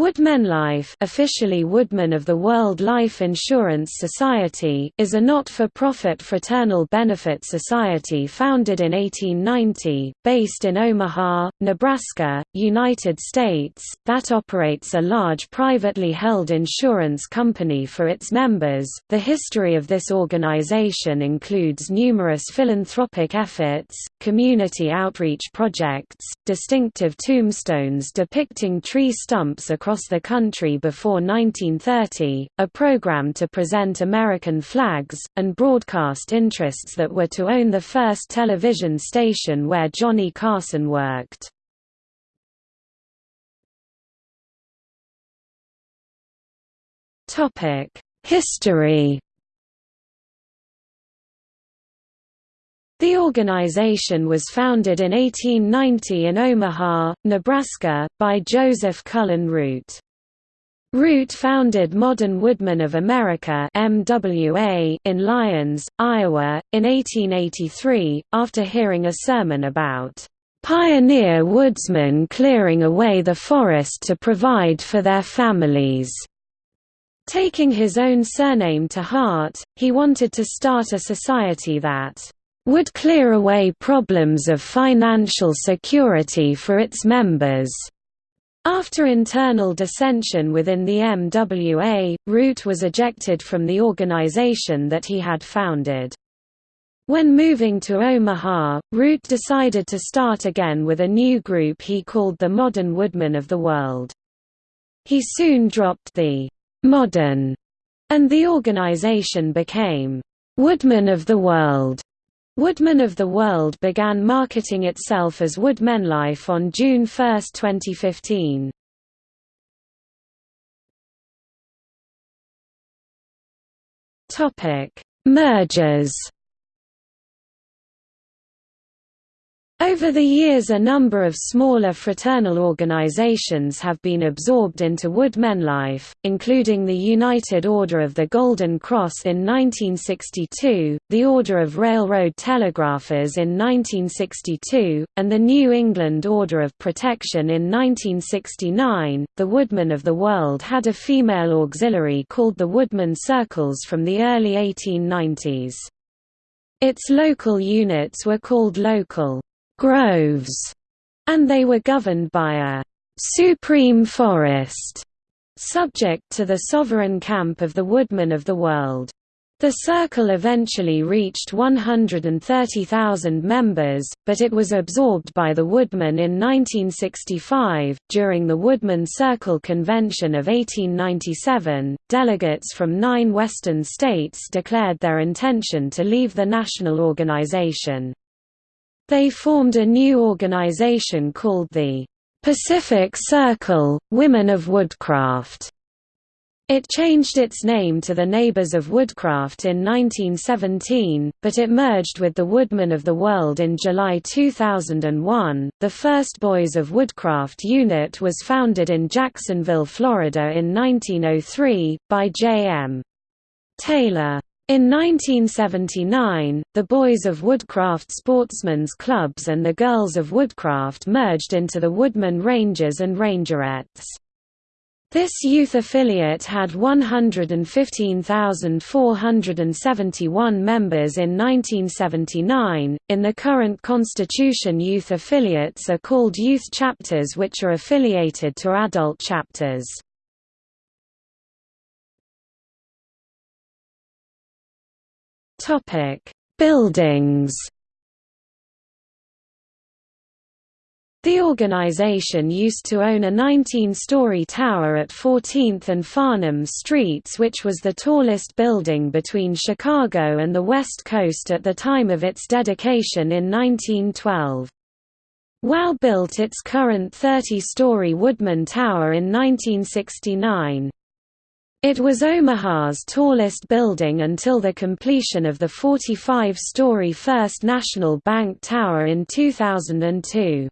WoodmenLife officially Woodmen of the World Life Insurance Society is a not-for-profit fraternal benefit society founded in 1890, based in Omaha, Nebraska, United States, that operates a large privately held insurance company for its members. The history of this organization includes numerous philanthropic efforts, community outreach projects, distinctive tombstones depicting tree stumps across the country before 1930, a program to present American flags, and broadcast interests that were to own the first television station where Johnny Carson worked. History The organization was founded in 1890 in Omaha, Nebraska, by Joseph Cullen Root. Root founded Modern Woodmen of America MWA in Lyons, Iowa, in 1883, after hearing a sermon about "...pioneer woodsmen clearing away the forest to provide for their families." Taking his own surname to heart, he wanted to start a society that would clear away problems of financial security for its members. After internal dissension within the MWA, Root was ejected from the organization that he had founded. When moving to Omaha, Root decided to start again with a new group he called the Modern Woodmen of the World. He soon dropped the «modern» and the organization became «Woodmen of the World». Woodmen of the World began marketing itself as WoodmenLife on June 1, 2015. Topic: Mergers Over the years a number of smaller fraternal organizations have been absorbed into WoodmenLife, including the United Order of the Golden Cross in 1962, the Order of Railroad Telegraphers in 1962, and the New England Order of Protection in 1969. The Woodmen of the World had a female auxiliary called the Woodmen Circles from the early 1890s. Its local units were called local groves, and they were governed by a supreme forest, subject to the sovereign camp of the woodmen of the world. The circle eventually reached 130,000 members, but it was absorbed by the Woodmen in 1965. During the Woodmen Circle Convention of 1897, delegates from nine Western states declared their intention to leave the national organization. They formed a new organization called the Pacific Circle, Women of Woodcraft. It changed its name to the Neighbors of Woodcraft in 1917, but it merged with the Woodmen of the World in July 2001. The first Boys of Woodcraft unit was founded in Jacksonville, Florida in 1903, by J.M. Taylor. In 1979, the Boys of Woodcraft Sportsmen's Clubs and the Girls of Woodcraft merged into the Woodmen Rangers and Rangerettes. This youth affiliate had 115,471 members in 1979. In the current constitution, youth affiliates are called youth chapters, which are affiliated to adult chapters. Topic: Buildings. The organization used to own a 19-story tower at 14th and Farnam Streets which was the tallest building between Chicago and the West Coast at the time of its dedication in 1912. WOW built its current 30-story Woodmen Tower in 1969. It was Omaha's tallest building until the completion of the 45-story First National Bank Tower in 2002.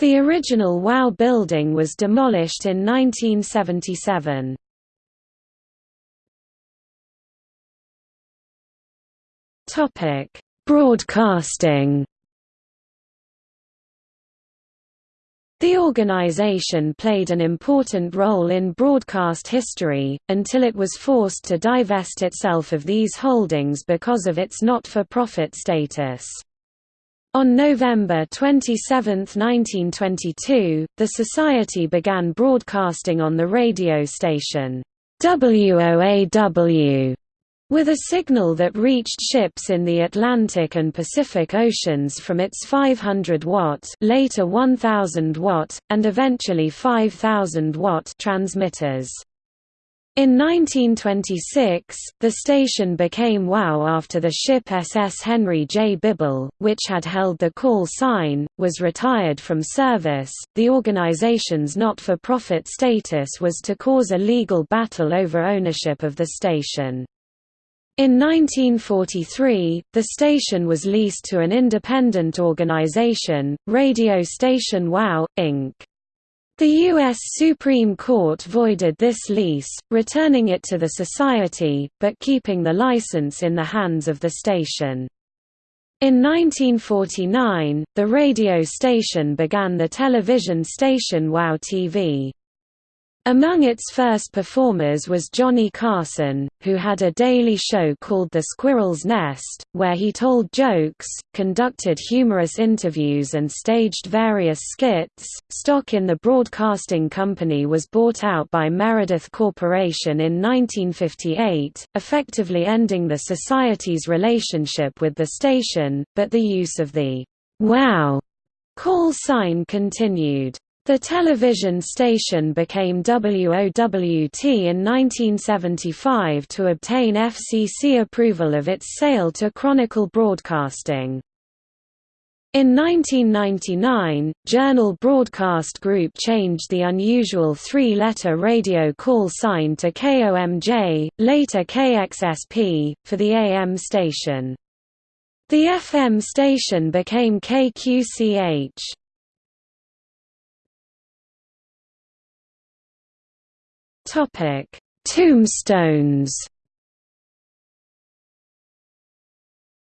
The original WOW building was demolished in 1977. Broadcasting The organization played an important role in broadcast history, until it was forced to divest itself of these holdings because of its not-for-profit status. On November 27, 1922, the Society began broadcasting on the radio station WOAW with a signal that reached ships in the Atlantic and Pacific Oceans from its 500 watt later 1000 watt, and eventually 5000 watt transmitters. In 1926, the station became WOW after the ship SS Henry J. Bibble, which had held the call sign, was retired from service. The organization's not for profit status was to cause a legal battle over ownership of the station. In 1943, the station was leased to an independent organization, Radio Station WOW, Inc. The U.S. Supreme Court voided this lease, returning it to the Society, but keeping the license in the hands of the station. In 1949, the radio station began the television station WOW TV. Among its first performers was Johnny Carson, who had a daily show called The Squirrel's Nest, where he told jokes, conducted humorous interviews, and staged various skits. Stock in the broadcasting company was bought out by Meredith Corporation in 1958, effectively ending the Society's relationship with the station, but the use of the Wow call sign continued. The television station became WOWT in 1975 to obtain FCC approval of its sale to Chronicle Broadcasting. In 1999, Journal Broadcast Group changed the unusual three-letter radio call sign to KOMJ, later KXSP, for the AM station. The FM station became KQCH. Topic: Tombstones.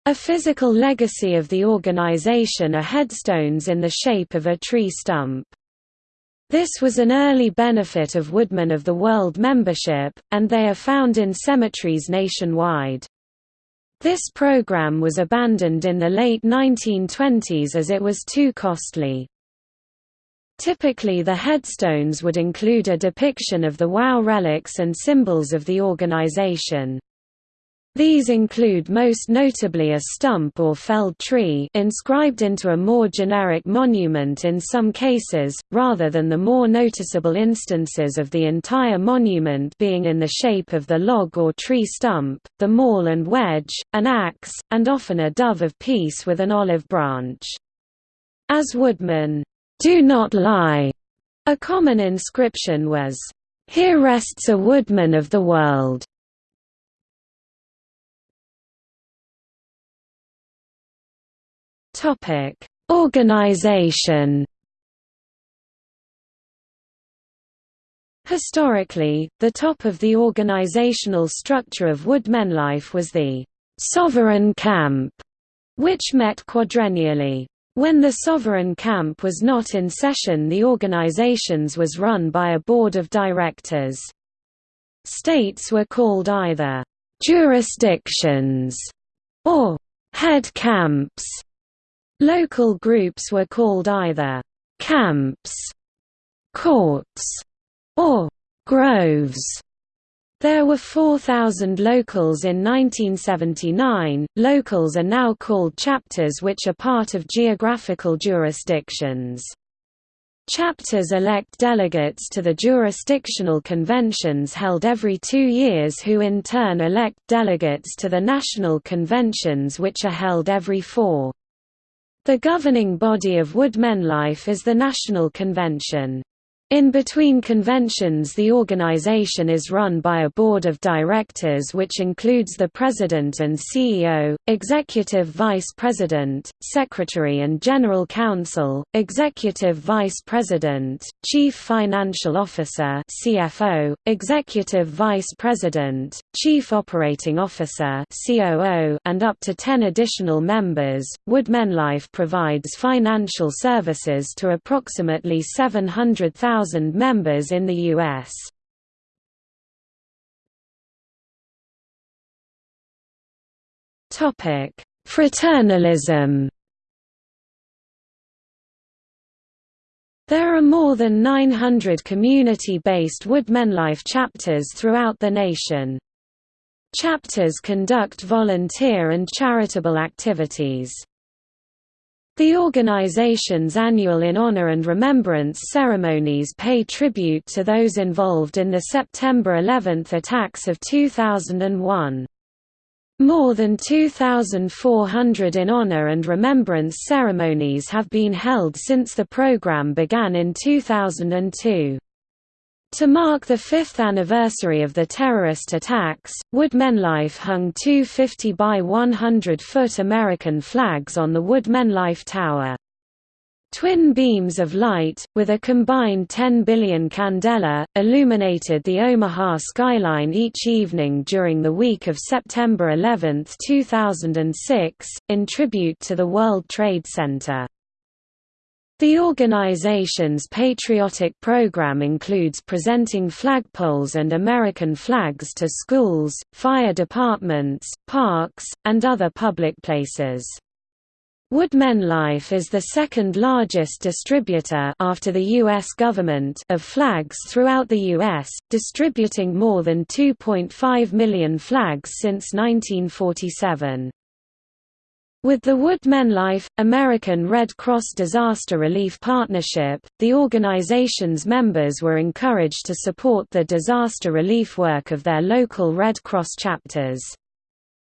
A physical legacy of the organization are headstones in the shape of a tree stump. This was an early benefit of Woodmen of the World membership, and they are found in cemeteries nationwide. This program was abandoned in the late 1920s as it was too costly. Typically the headstones would include a depiction of the WOW relics and symbols of the organization. These include most notably a stump or felled tree inscribed into a more generic monument in some cases, rather than the more noticeable instances of the entire monument being in the shape of the log or tree stump, the maul and wedge, an axe, and often a dove of peace with an olive branch. As Woodman do not lie. A common inscription was, Here rests a woodman of the world. Topic: Organization. Historically, the top of the organizational structure of Woodmenlife was the Sovereign Camp, which met quadrennially. When the Sovereign Camp was not in session the organizations was run by a board of directors. States were called either «jurisdictions» or «head camps». Local groups were called either «camps», «courts» or «groves». There were 4,000 locals in 1979. Locals are now called chapters, which are part of geographical jurisdictions. Chapters elect delegates to the jurisdictional conventions held every two years who in turn elect delegates to the national conventions which are held every four. The governing body of Woodmenlife is the National Convention. In between conventions the organization is run by a board of directors which includes the president and CEO, executive vice president, secretary and general counsel, executive vice president, chief financial officer CFO, executive vice president, chief operating officer COO, and up to 10 additional members. WoodmenLife provides financial services to approximately 700,000 1,000 members in the U.S. Fraternalism There are more than 900 community-based WoodmenLife chapters throughout the nation. Chapters conduct volunteer and charitable activities. The organization's annual In Honor and Remembrance ceremonies pay tribute to those involved in the September 11 attacks of 2001. More than 2,400 In Honor and Remembrance ceremonies have been held since the program began in 2002. To mark the fifth anniversary of the terrorist attacks, WoodmenLife hung two 50 by 100 foot American flags on the WoodmenLife Tower. Twin beams of light, with a combined 10 billion candela, illuminated the Omaha skyline each evening during the week of September 11, 2006, in tribute to the World Trade Center. The organization's patriotic program includes presenting flagpoles and American flags to schools, fire departments, parks, and other public places. WoodmenLife is the second largest distributor after the U.S. government of flags throughout the U.S., distributing more than 2.5 million flags since 1947. With the WoodmenLife, American Red Cross Disaster Relief Partnership, the organization's members were encouraged to support the disaster relief work of their local Red Cross chapters.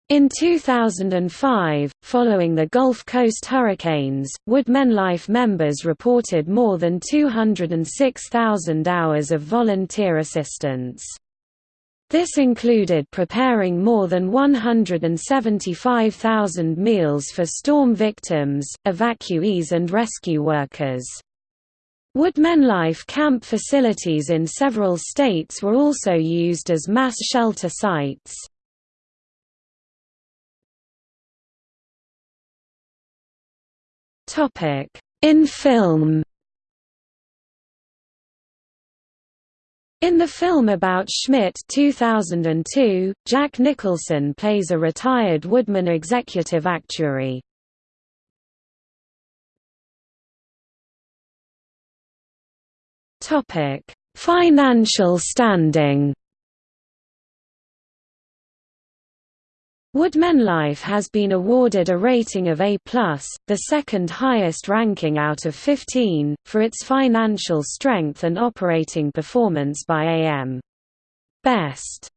In 2005, following the Gulf Coast hurricanes, WoodmenLife members reported more than 206,000 hours of volunteer assistance. This included preparing more than 175,000 meals for storm victims, evacuees and rescue workers. WoodmenLife camp facilities in several states were also used as mass shelter sites. In film In the film about Schmidt 2002, Jack Nicholson plays a retired Woodman executive actuary. Financial standing WoodmenLife has been awarded a rating of A+, the second highest ranking out of 15, for its financial strength and operating performance by AM. Best.